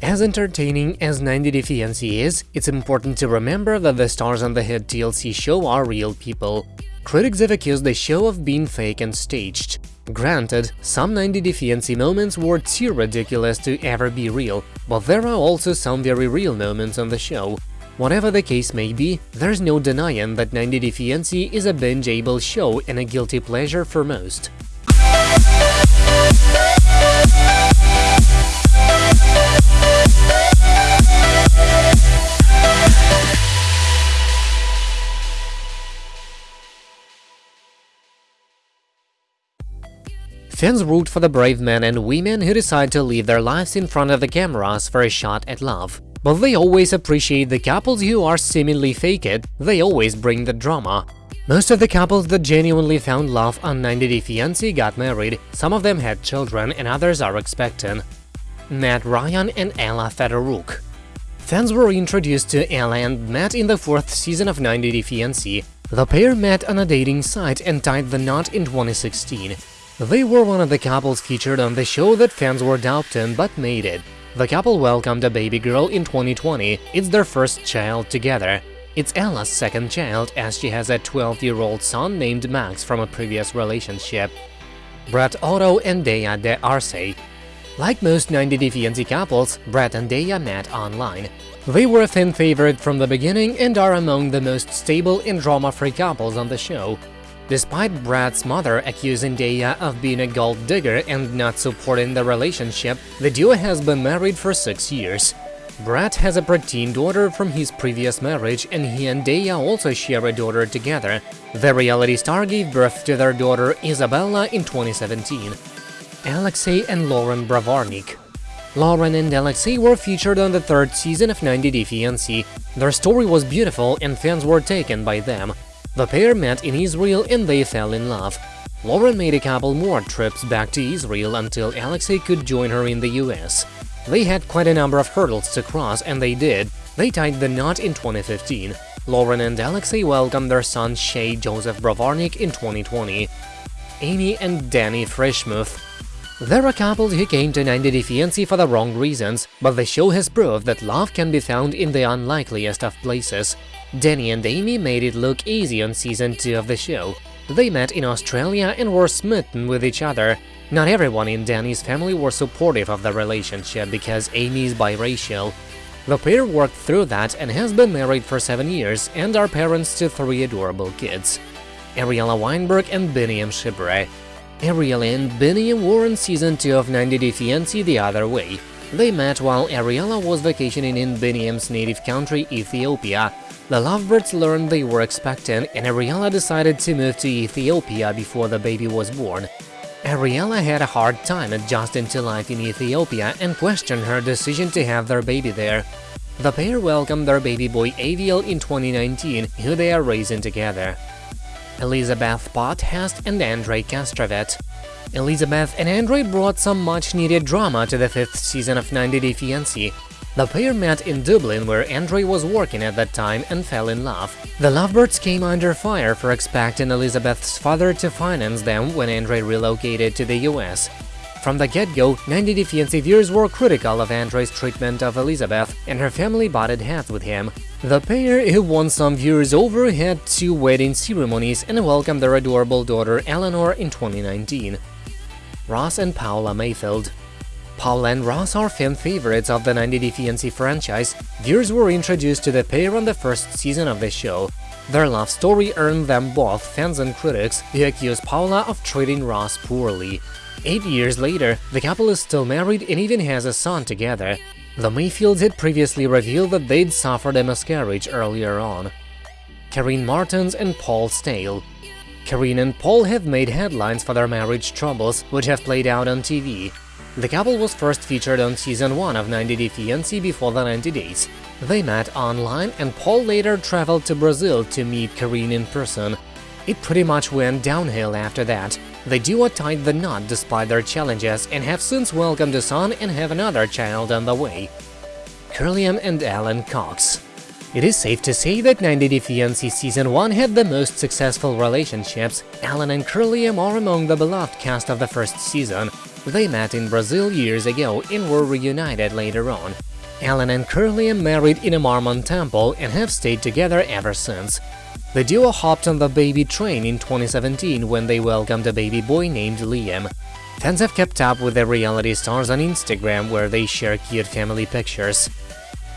As entertaining as 90 Day Fiancé is, it's important to remember that the stars on the hit TLC show are real people. Critics have accused the show of being fake and staged. Granted, some 90 Day Fiancé moments were too ridiculous to ever be real, but there are also some very real moments on the show. Whatever the case may be, there's no denying that 90 Day Fiancé is a binge-able show and a guilty pleasure for most. Fans root for the brave men and women who decide to live their lives in front of the cameras for a shot at love. But they always appreciate the couples who are seemingly fake it, they always bring the drama. Most of the couples that genuinely found love on 90 Day Fiancé got married, some of them had children and others are expecting. Matt Ryan and Ella Fedoruk Fans were introduced to Ella and Matt in the fourth season of 90 Day Fiancé. The pair met on a dating site and tied the knot in 2016. They were one of the couples featured on the show that fans were doubting but made it. The couple welcomed a baby girl in 2020, it's their first child together. It's Ella's second child, as she has a 12-year-old son named Max from a previous relationship. Brett Otto and Daya de Arce Like most 90 Day Fiancé couples, Brett and Daya met online. They were a fan favorite from the beginning and are among the most stable and drama-free couples on the show. Despite Brad's mother accusing Daya of being a gold digger and not supporting the relationship, the duo has been married for six years. Brad has a preteen daughter from his previous marriage and he and Daya also share a daughter together. The reality star gave birth to their daughter Isabella in 2017. Alexei and Loren Brovarnik Loren and Alexei were featured on the third season of 90 Day Fiancé. Their story was beautiful and fans were taken by them. The pair met in Israel and they fell in love. Loren made a couple more trips back to Israel until Alexei could join her in the US. They had quite a number of hurdles to cross, and they did. They tied the knot in 2015. Loren and Alexei welcomed their son Shay Joseph Brovarnik in 2020. Amy and Danny Frishmuth They're a couple who came to 90 Day Fiancé for the wrong reasons, but the show has proved that love can be found in the unlikeliest of places. Danny and Amy made it look easy on season 2 of the show. They met in Australia and were smitten with each other. Not everyone in Danny's family were supportive of the relationship because Amy is biracial. The pair worked through that and has been married for 7 years and are parents to three adorable kids. Ariella Weinberg and Biniyam Shibre Ariella and Biniyam were in season 2 of 90 Day Fiancé the other way. They met while Ariella was vacationing in Biniyam's native country, Ethiopia, the lovebirds learned they were expecting, and Ariella decided to move to Ethiopia before the baby was born. Ariella had a hard time adjusting to life in Ethiopia and questioned her decision to have their baby there. The pair welcomed their baby boy Aviel in 2019, who they are raising together. Elizabeth Pothast and Andrei Castravet Elizabeth and Andrei brought some much-needed drama to the fifth season of 90 Day Fiancé, the pair met in Dublin where Andrei was working at that time and fell in love. The lovebirds came under fire for expecting Elizabeth's father to finance them when Andrei relocated to the US. From the get-go, 90 Day Fiancé viewers were critical of Andrei's treatment of Elizabeth, and her family butted heads with him. The pair, who won some viewers over, had two wedding ceremonies and welcomed their adorable daughter Eleanor in 2019. Russ and Paola Mayfield Paul and Russ are fan favorites of the 90 Day Fiancé franchise, viewers were introduced to the pair on the first season of the show. Their love story earned them both fans and critics, who accused Paola of treating Russ poorly. Eight years later, the couple is still married and even has a son together. The Mayfields had previously revealed that they'd suffered a miscarriage earlier on. Karine Martins and Paul Staehle Karine and Paul have made headlines for their marriage troubles, which have played out on TV. The couple was first featured on season 1 of 90 Day Fiancé before the 90 days. They met online and Paul later traveled to Brazil to meet Karine in person. It pretty much went downhill after that. The duo tied the knot despite their challenges and have since welcomed a son and have another child on the way. Kirlyam and Alan Cox it is safe to say that 90 Day Fiancé Season 1 had the most successful relationships. Alan and Kirlyam are among the beloved cast of the first season. They met in Brazil years ago and were reunited later on. Alan and Curly are married in a Mormon temple and have stayed together ever since. The duo hopped on the baby train in 2017 when they welcomed a baby boy named Liam. Fans have kept up with the reality stars on Instagram where they share cute family pictures.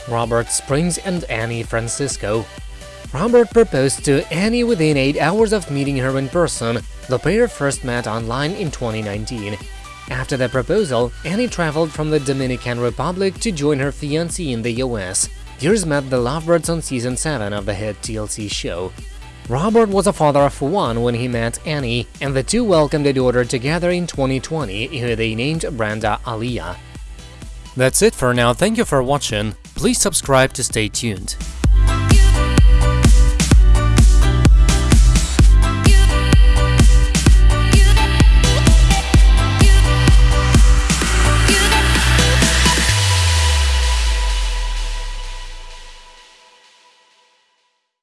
Robert Springs and Annie Francisco Robert proposed to Annie within 8 hours of meeting her in person. The pair first met online in 2019. After the proposal, Annie traveled from the Dominican Republic to join her fiancé in the US. Here's met the lovebirds on season 7 of the hit TLC show. Robert was a father of one when he met Annie, and the two welcomed a daughter together in 2020, who they named Brenda Aliyah. That's it for now, thank you for watching, please subscribe to stay tuned.